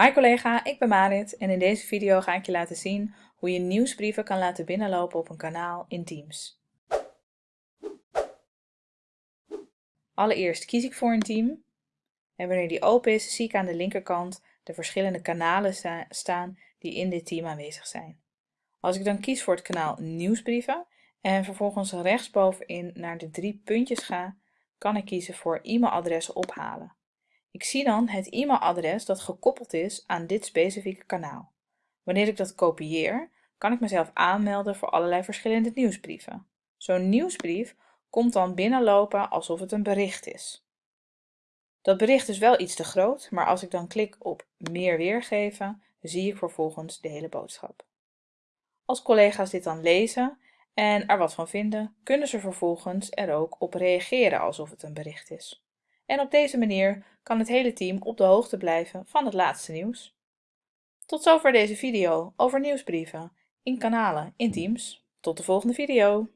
Hi collega, ik ben Marit en in deze video ga ik je laten zien hoe je nieuwsbrieven kan laten binnenlopen op een kanaal in Teams. Allereerst kies ik voor een team en wanneer die open is zie ik aan de linkerkant de verschillende kanalen staan die in dit team aanwezig zijn. Als ik dan kies voor het kanaal nieuwsbrieven en vervolgens rechtsbovenin naar de drie puntjes ga, kan ik kiezen voor e-mailadressen ophalen. Ik zie dan het e-mailadres dat gekoppeld is aan dit specifieke kanaal. Wanneer ik dat kopieer, kan ik mezelf aanmelden voor allerlei verschillende nieuwsbrieven. Zo'n nieuwsbrief komt dan binnenlopen alsof het een bericht is. Dat bericht is wel iets te groot, maar als ik dan klik op meer weergeven, zie ik vervolgens de hele boodschap. Als collega's dit dan lezen en er wat van vinden, kunnen ze vervolgens er ook op reageren alsof het een bericht is. En op deze manier kan het hele team op de hoogte blijven van het laatste nieuws. Tot zover deze video over nieuwsbrieven in kanalen in Teams. Tot de volgende video!